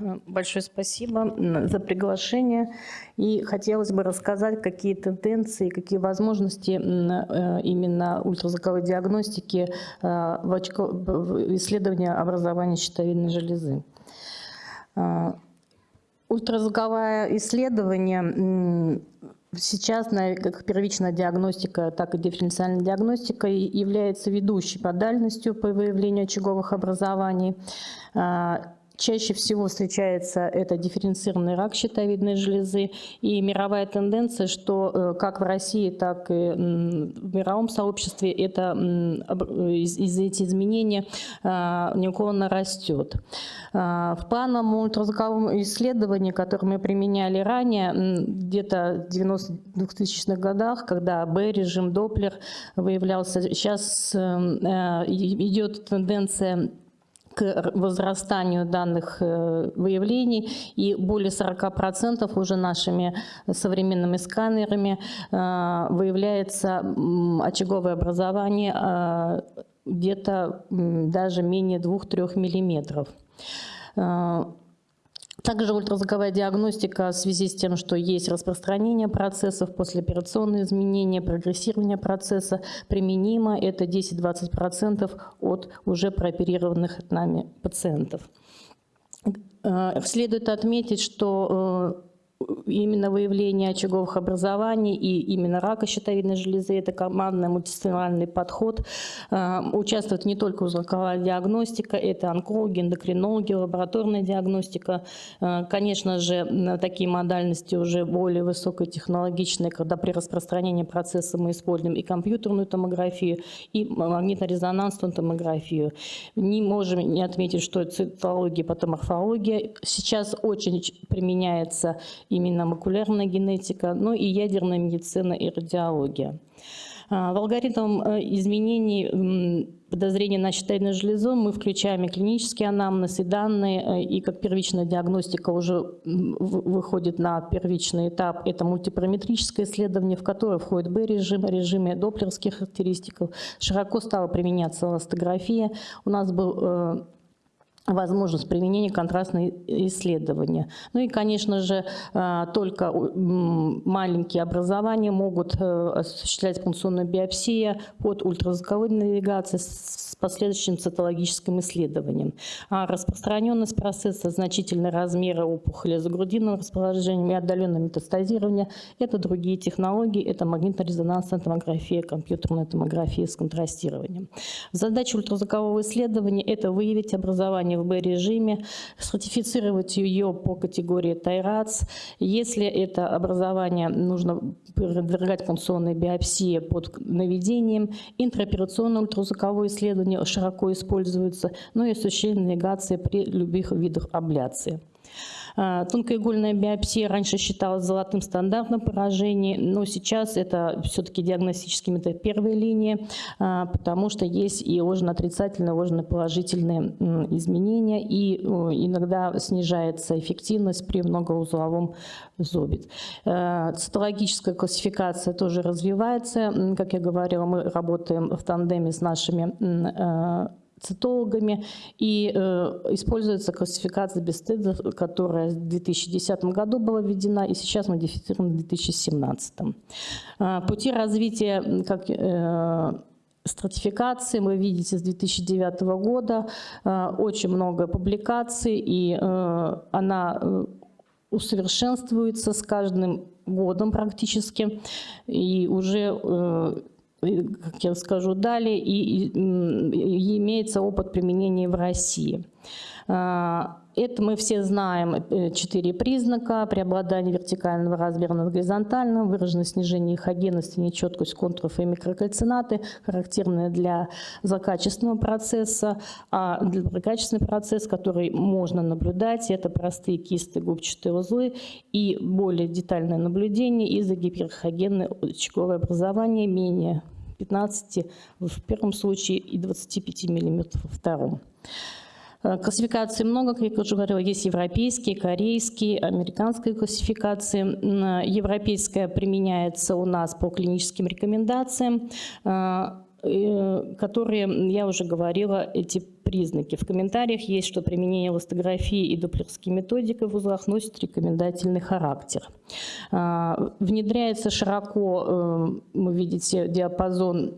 Большое спасибо за приглашение. И хотелось бы рассказать, какие тенденции, какие возможности э, именно ультразвуковой диагностики э, в, исследовании образования щитовидной железы. Э, ультразвуковое исследование сейчас как первичная диагностика, так и дифференциальная диагностика является ведущей по дальностью по выявлению очаговых образований. Чаще всего встречается это дифференцированный рак щитовидной железы и мировая тенденция, что э, как в России, так и в мировом сообществе это, из, эти изменения а, неуклонно растет. А, в плановом ультразвуковом исследовании, которое мы применяли ранее, где-то в 90-2000-х годах, когда Б-режим, Доплер выявлялся, сейчас э, э, идет тенденция к возрастанию данных э, выявлений, и более 40% уже нашими современными сканерами э, выявляется очаговое образование э, где-то даже менее 2-3 миллиметров. Также ультразвуковая диагностика в связи с тем, что есть распространение процессов, послеоперационные изменения, прогрессирование процесса применимо. Это 10-20% от уже прооперированных нами пациентов. Э, следует отметить, что э, именно выявление очаговых образований и именно рака щитовидной железы. Это командный мультидисциплинарный подход. Э, участвует не только узлоковая диагностика, это онкологи, эндокринологи, лабораторная диагностика. Э, конечно же, такие модальности уже более высокотехнологичные, когда при распространении процесса мы используем и компьютерную томографию, и магнитно-резонансную томографию. Не можем не отметить, что цитология, патоморфология сейчас очень применяется именно макулярная генетика, ну и ядерная медицина и радиология. А, в алгоритм э, изменений подозрения на щитовидную железу мы включаем и клинический анамнез, и данные, э, и как первичная диагностика уже выходит на первичный этап. Это мультипараметрическое исследование, в которое входит Б-режим, режимы доплеровских характеристик. Широко стала применяться эластография. У нас был э, возможность применения контрастной исследования. Ну и, конечно же, э, только маленькие образования могут э, осуществлять функционную биопсию под ультразвуковой навигацией с последующим цитологическим исследованием. А распространенность процесса, значительные размеры опухоли за грудинным расположением и отдаленное метастазирование – это другие технологии, это магнитно-резонансная томография, компьютерная томография с контрастированием. Задача ультразвукового исследования – это выявить образование в Б-режиме, сертифицировать ее по категории Тайрац. Если это образование нужно подвергать функционной биопсии под наведением, интраоперационное ультразвуковое исследование широко используется, но и осуществление навигации при любых видах абляции. А, тонкоигольная биопсия раньше считалась золотым стандартом поражений, но сейчас это все-таки диагностический метод первой линии, а, потому что есть и ложно-отрицательные, ложно-положительные изменения, и иногда снижается эффективность при многоузловом зобе. А, цитологическая классификация тоже развивается. Как я говорила, мы работаем в тандеме с нашими цитологами, и э, используется классификация Бестеда, которая в 2010 году была введена, и сейчас модифицирована в 2017. Э, пути развития как, э, стратификации вы видите с 2009 года, э, очень много публикаций, и э, она э, усовершенствуется с каждым годом практически, и уже э, как я скажу далее, и, и, и имеется опыт применения в России. А, это мы все знаем, э, четыре признака, преобладание вертикального размера над горизонтальным, выраженное снижение хогенности, нечеткость контуров и микрокальцинаты, характерные для злокачественного процесса, а для злокачественный процесс, который можно наблюдать, это простые кисты губчатые узлы и более детальное наблюдение из-за гиперхогенной очаговое образование менее 15 в первом случае и 25 мм во втором. Э, классификаций много, как я уже говорила, есть европейские, корейские, американские классификации. Европейская применяется у нас по клиническим рекомендациям, э, э, которые, я уже говорила, эти признаки. В комментариях есть, что применение эластографии и доплерской методики в узлах носит рекомендательный характер. А, внедряется широко, вы видите, диапазон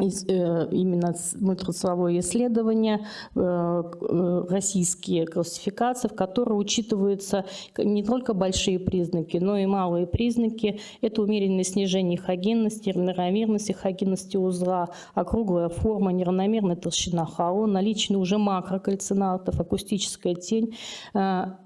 именно мультирациовое исследование, э, э, российские классификации, в которых учитываются не только большие признаки, но и малые признаки. Это умеренное снижение хогенности, равномерности хогенности узла, округлая форма, неравномерная толщина хао, наличие уже макрокальцинатов, акустическая тень.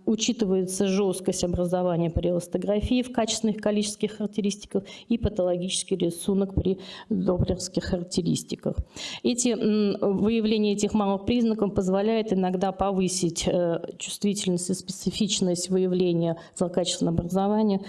Учитывается жесткость образования при эластографии в качественных количественных характеристиках и патологический рисунок при доплерских характеристиках характеристиках. Эти, выявление этих малых признаков позволяет иногда повысить э, чувствительность и специфичность выявления злокачественного образования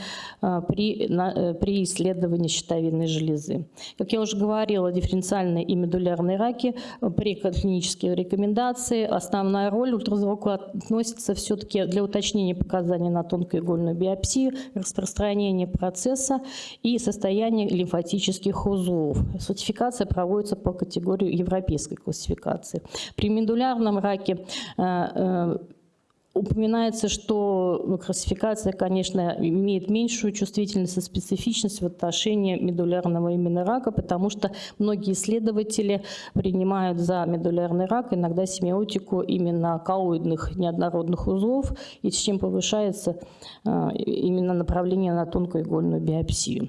э, при, э, при исследовании щитовидной железы. Как я уже говорила, дифференциальные и медулярные раки при клинических рекомендации основная роль ультразвука относится все-таки для уточнения показаний на тонкоигольную биопсию, распространения процесса и состояния лимфатических узлов. Сертификация проводится по категории европейской классификации. При медулярном раке э, э, Упоминается, что классификация, конечно, имеет меньшую чувствительность и специфичность в отношении медулярного именно рака, потому что многие исследователи принимают за медулярный рак иногда семиотику именно коллоидных неоднородных узлов, и с чем повышается э, именно направление на тонкоигольную биопсию.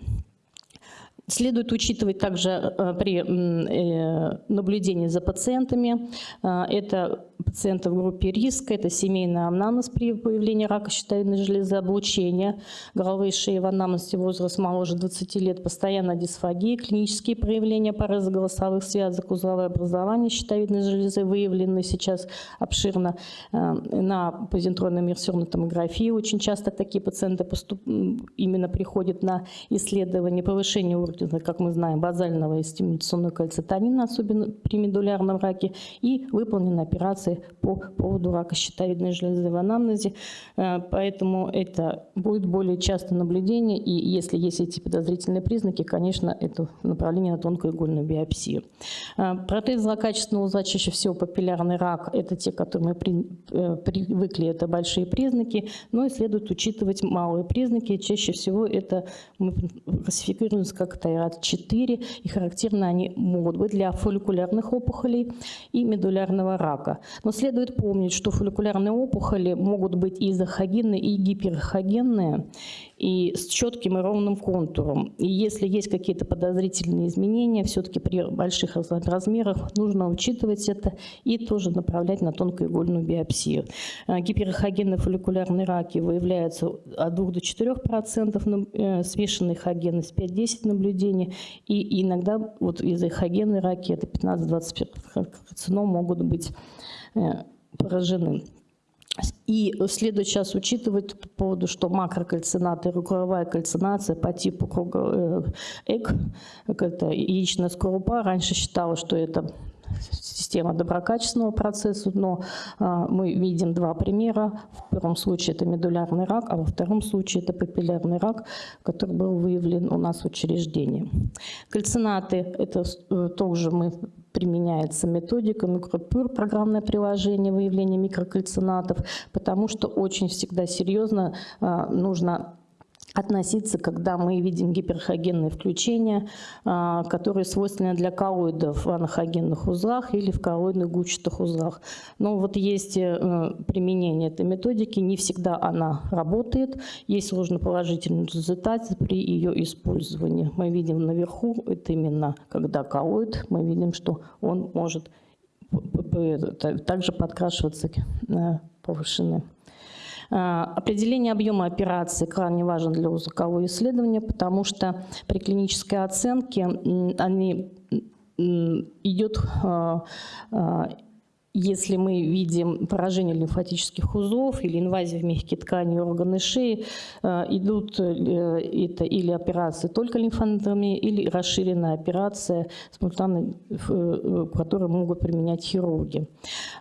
Следует учитывать также э, при э, наблюдении за пациентами. Э, это пациенты в группе риска, это семейный анамнез при появлении рака щитовидной железы, облучение головы и шеи. В анамнезе возраст моложе 20 лет, постоянная дисфагия, клинические проявления пореза голосовых связок, узловое образование щитовидной железы выявлены сейчас обширно на позитронной иммерсионной томографии. Очень часто такие пациенты поступ... именно приходят на исследование повышения уровня как мы знаем, базального и стимуляционного кальцитонина, особенно при медулярном раке, и выполнены операции по поводу рака щитовидной железы в анамнезе. Э, поэтому это будет более часто наблюдение, и если есть эти подозрительные признаки, конечно, это направление на тонкоигольную биопсию. Э, протез злокачественного узла чаще всего папиллярный рак, это те, которые мы при, э, привыкли, это большие признаки, но и следует учитывать малые признаки, чаще всего это мы классифицируем как ТАИРАТ-4, и характерны они могут быть для фолликулярных опухолей и медулярного рака. Но следует помнить, что фолликулярные опухоли могут быть и изохогенные, и гиперхогенные, и с четким и ровным контуром. И если есть какие-то подозрительные изменения, все-таки при больших размерах нужно учитывать это и тоже направлять на тонкоигольную биопсию. А, гиперхогенные фолликулярные раки выявляются от 2 до 4 процентов, э, смешанные хогенность 5-10 наблюдений, и иногда вот изохогенные раки, это 15-20 карцином, могут быть э, поражены. И следует сейчас учитывать по поводу, что макрокальцинаты, круговая кальцинация по типу круга, э, ЭК, это яичная скорлупа, раньше считалось, что это система доброкачественного процесса, но а, мы видим два примера. В первом случае это медулярный рак, а во втором случае это папиллярный рак, который был выявлен у нас в учреждении. Кальцинаты – это э, тоже мы применяется методика микропюр, программное приложение выявления микрокальцинатов, потому что очень всегда серьезно а, нужно относиться, когда мы видим гиперхогенные включения, а, которые свойственны для коллоидов в анахогенных узлах или в коллоидных гучатых узлах. Но вот есть э, применение этой методики, не всегда она работает, есть сложноположительный результат при ее использовании. Мы видим наверху, это именно когда коллоид, мы видим, что он может также подкрашиваться э, повышенной определение объема операции крайне важно для узкого исследования, потому что при клинической оценке они идет а, а, если мы видим поражение лимфатических узлов или инвазию в мягкие ткани органы шеи, э, идут э, это или операции только лимфодрами, или расширенная операция, э, которую могут применять хирурги.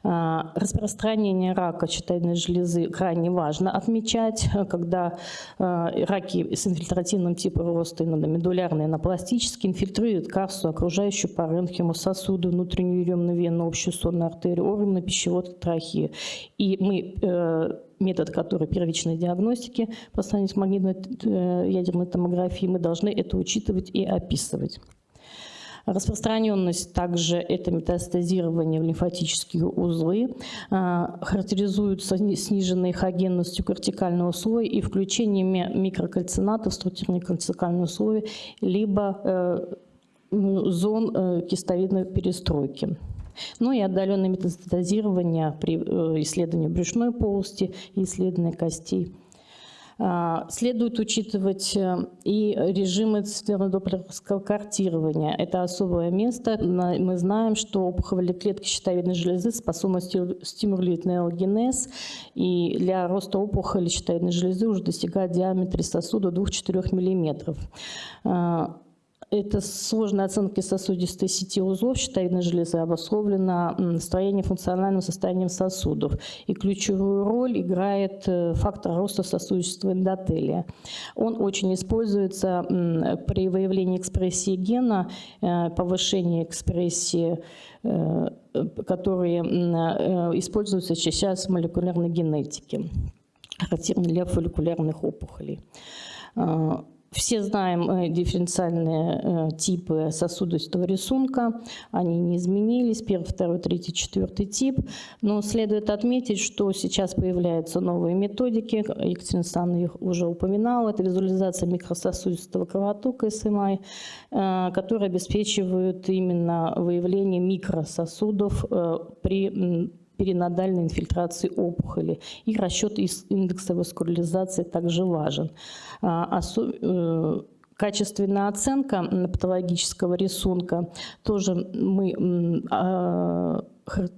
А, Распространение рака щитовидной железы крайне важно отмечать, когда раки с инфильтративным типом роста инодомедулярные анапластические инфильтруют кассу, окружающую паренхиму, сосуды, внутреннюю еремную вену, общую сонную артерию, органы пищевод, трахеи. И мы э, метод, который первичной диагностики по сравнению с магнитной э, томографией, мы должны это учитывать и описывать. Распространенность также это метастазирование в лимфатические узлы, а, характеризуются сниженной эхогенностью кортикального слоя и включением микрокальцинатов в структурные кортикальные слои, либо э, зон э, кистовидной перестройки. Ну и отдаленное метастазирование при э, исследовании брюшной полости и исследовании костей. А, следует учитывать э, и режимы цветно-доплеровского картирования. Это особое место. Мы знаем, что опухолевые клетки щитовидной железы способны стимулировать неогенез, и для роста опухоли щитовидной железы уже достигает диаметра сосуда 2-4 мм. Это сложная оценка сосудистой сети узлов щитовидной железы обусловлена строением функциональным состоянием сосудов. И ключевую роль играет э, фактор роста сосудистого эндотелия. Он очень используется при выявлении экспрессии гена, э, повышении экспрессии э, которые используются сейчас в молекулярной генетике, характерны для фолликулярных опухолей. Все знаем э, дифференциальные э, типы сосудистого рисунка. Они не изменились. Первый, второй, третий, четвертый тип. Но следует отметить, что сейчас появляются новые методики. Екатерина Александровна их уже упоминала. Это визуализация микрососудистого кровотока СМИ, э, которые обеспечивают именно выявление микрососудов при перинодальной инфильтрации опухоли. И расчет индекса васкуляризации также важен. А, э, качественная оценка патологического рисунка тоже мы а,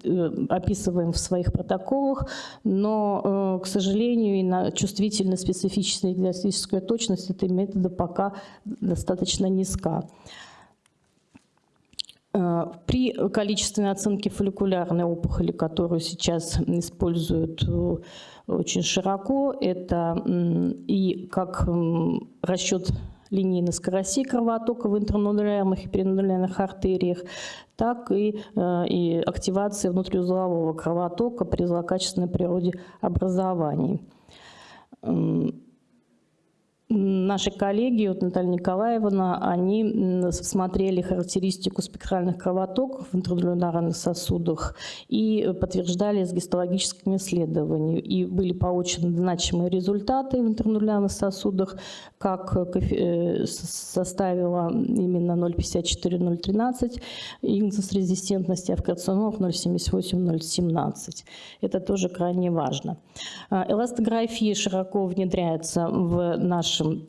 э, описываем в своих протоколах, но, э, к сожалению, и на чувствительность, специфичность и диагностическая точность этой метода пока достаточно низка. При количественной оценке фолликулярной опухоли, которую сейчас используют э, очень широко, это и как расчет линейной скорости кровотока в интернодулярных и перинодулярных артериях, так и, э, и активация внутриузлового кровотока при злокачественной природе образований. Наши коллеги, вот Наталья Николаевна, они смотрели характеристику спектральных кровотоков в интрадулярных сосудах и подтверждали с гистологическими исследованиями. И были получены значимые результаты в интернулярных сосудах, как э, составила именно 0,54-0,13 индекс резистентности, а в карциномах 0,78-0,17. Это тоже крайне важно. А, эластография широко внедряется в наш нашем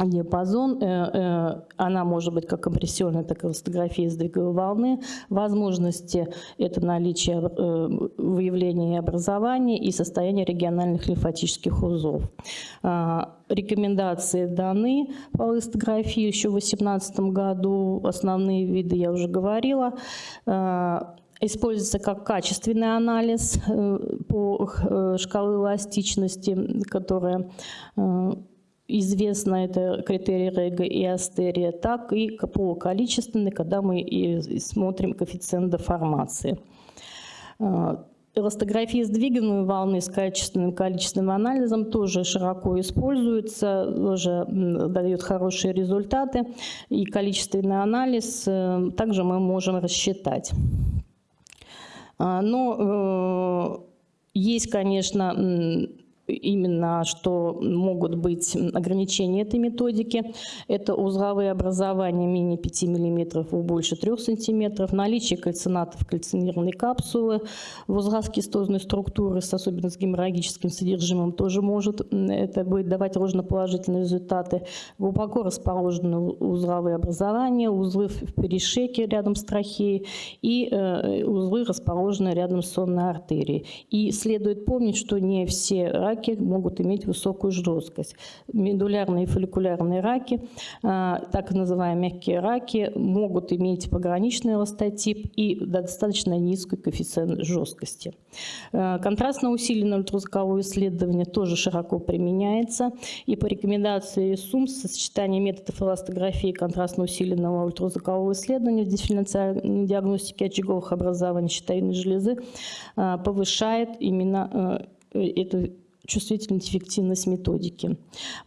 диапазон, э, э, она может быть как компрессионная, так и фотография сдвиговой волны. Возможности – это наличие э, выявления и образования и состояние региональных лимфатических узлов. А, рекомендации даны по листографии еще в 2018 году. Основные виды я уже говорила а, используется как качественный анализ по шкале эластичности, которая известно это критерий Рега и Астерия, так и полуколичественный, когда мы смотрим коэффициент деформации. А, эластография сдвигаемой волны с качественным количественным анализом тоже широко используется, тоже дает хорошие результаты. И количественный анализ э, также мы можем рассчитать. А, но э, есть, конечно, именно, что могут быть ограничения этой методики. Это узловые образования менее 5 мм и больше 3 см, наличие кальцинатов кальцинированной капсулы, в кистозной структуры, с особенно с геморрагическим содержимым, тоже может это будет давать ложноположительные результаты. Глубоко расположены узловые образования, узлы в перешеке рядом с трахеей и э, узлы расположены рядом с сонной артерией. И следует помнить, что не все раки могут иметь высокую жесткость. Медулярные и фолликулярные раки, так называемые мягкие раки, могут иметь пограничный эластотип и достаточно низкий коэффициент жесткости. Контрастно усиленное ультразвуковое исследование тоже широко применяется. И по рекомендации СУМС сочетание методов эластографии контрастно усиленного ультразвукового исследования в дифференциальной диагностике очаговых образований щитовидной железы повышает именно эту чувствительность, эффективность методики.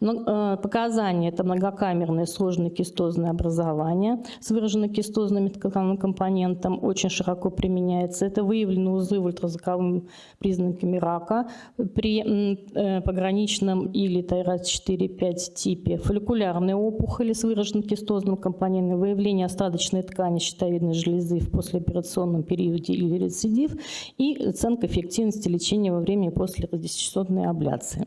Э, показания – это многокамерное сложное кистозное образование с выраженным кистозным компонентом, очень широко применяется. Это выявлены узлы ультразвуковыми признаками рака при э, пограничном или ТайРАС-4-5 типе, фолликулярные опухоли с выраженным кистозным компонентом, выявление остаточной ткани щитовидной железы в послеоперационном периоде или рецидив и оценка эффективности лечения во время и после радиочастотной абляции.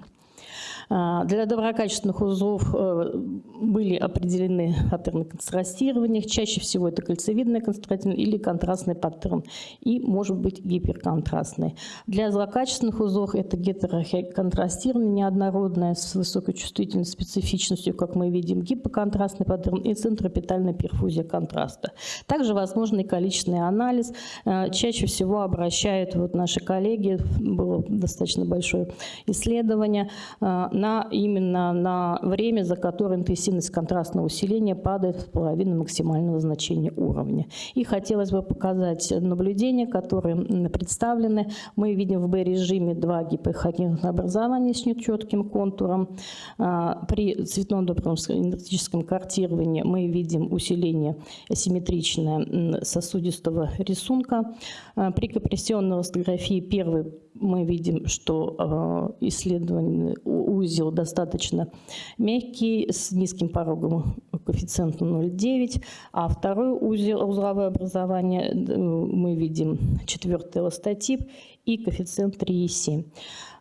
А, для доброкачественных узлов э, были определены паттерны контрастирования. Чаще всего это кольцевидный контрастирование или контрастный паттерн. И может быть гиперконтрастный. Для злокачественных узлов это гетероконтрастирование неоднородное с высокой чувствительностью, специфичностью, как мы видим, гипоконтрастный паттерн и центропитальная перфузия контраста. Также возможный количественный анализ. Э, чаще всего обращают вот наши коллеги, было достаточно большое исследование, э, на, именно на время, за которое интенсивность контрастного усиления падает в половину максимального значения уровня. И хотелось бы показать наблюдения, которые представлены. Мы видим в B-режиме два гипохокинных образования с нечетким контуром. А, при цветном добром энергетическом картировании мы видим усиление асимметричное сосудистого рисунка. А, при компрессионной эластографии первый мы видим, что а, исследование узел достаточно мягкий, с низким пороговым коэффициентом 0,9, а второй узел, узловое образование мы видим четвертый эластотип и коэффициент 3,7.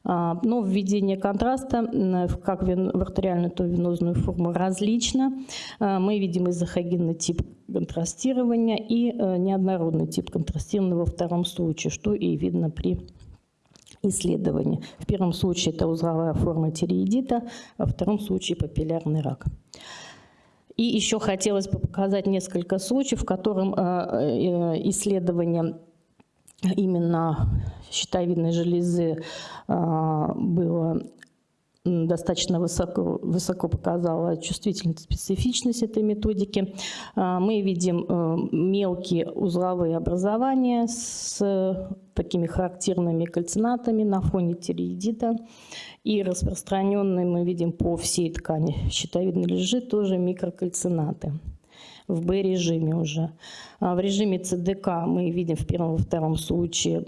А, но введение контраста как в артериальную, то в венозную форму различно. А, мы видим изохогенный тип контрастирования и э, неоднородный тип контрастирования во втором случае, что и видно при исследований. В первом случае это узловая форма тиреидита, а во втором случае папиллярный рак. И еще хотелось бы показать несколько случаев, в котором э, э, исследование именно щитовидной железы э, было достаточно высоко, высоко показала чувствительность, специфичность этой методики. А, мы видим э, мелкие узловые образования с такими характерными кальцинатами на фоне тиреидита. И распространенные мы видим по всей ткани щитовидной лежи тоже микрокальцинаты в Б-режиме уже. А в режиме ЦДК мы видим в первом и втором случае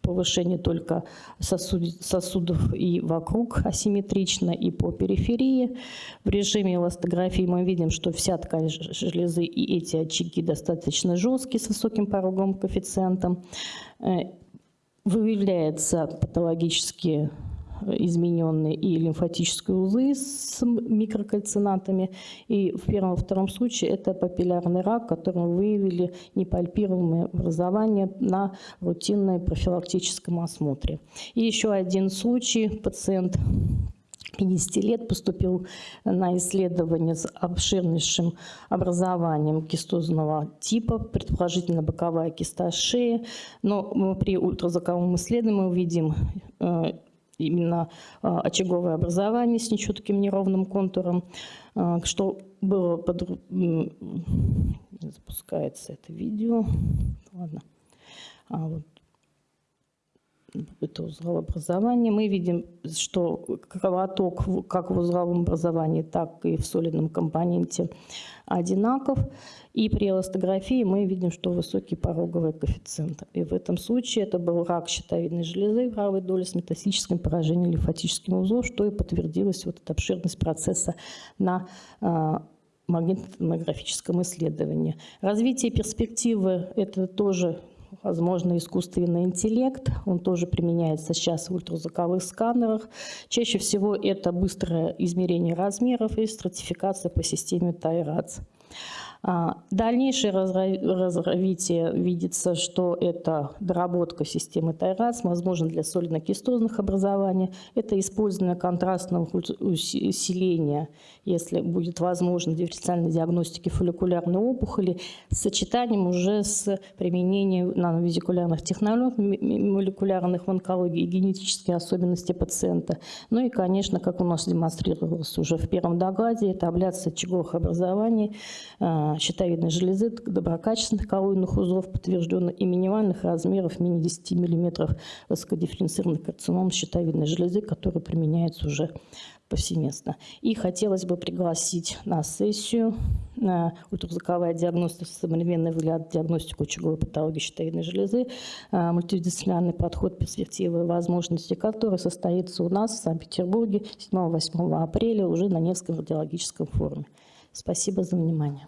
повышение только сосуд, сосудов и вокруг асимметрично, и по периферии. В режиме эластографии мы видим, что вся ткань железы и эти очаги достаточно жесткие, с высоким пороговым коэффициентом. Э, выявляются патологические измененные и лимфатические узлы с микрокальцинатами. И в первом и втором случае это папиллярный рак, который мы выявили непальпируемое образование на рутинной профилактическом осмотре. И еще один случай. Пациент 50 лет поступил на исследование с обширнейшим образованием кистозного типа, предположительно боковая киста шеи, но при ультразвуковом исследовании мы увидим э, именно а, очаговое образование с нечетким неровным контуром, а, что было под... запускается это видео. Ладно. А вот это узловое образование. Мы видим, что кровоток как в узловом образовании, так и в солидном компоненте одинаков. И при эластографии мы видим, что высокий пороговый коэффициент. И в этом случае это был рак щитовидной железы правой доли с метастическим поражением лимфатическим узлом, что и подтвердилось вот эта обширность процесса на а, магнитно-томографическом исследовании. Развитие перспективы – это тоже возможно, искусственный интеллект. Он тоже применяется сейчас в ультразвуковых сканерах. Чаще всего это быстрое измерение размеров и стратификация по системе Тайрац. А, Дальнейшее развитие видится, что это доработка системы Тайрас, возможно, для солидно-кистозных образований. Это использование контрастного ус- уси- усиления, если будет возможно, дифференциальной диагностики фолликулярной опухоли, с сочетанием уже с применением нановизикулярных технологий, молекулярных в онкологии и генетические особенности пациента. Ну и, конечно, как у нас демонстрировалось уже в первом докладе, это абляция очаговых образований, а, щитовидной железы, доброкачественных коллоидных узлов, подтвержденных и минимальных размеров менее 10 мм высокодифференцированных карцином щитовидной железы, которые применяются уже повсеместно. И хотелось бы пригласить на сессию на ультразвуковая диагностика, современный взгляд, диагностику очаговой патологии щитовидной железы, а, мультидисциплинарный подход, перспективы и возможности, который состоится у нас в Санкт-Петербурге 7-8 апреля уже на Невском радиологическом форуме. Спасибо за внимание.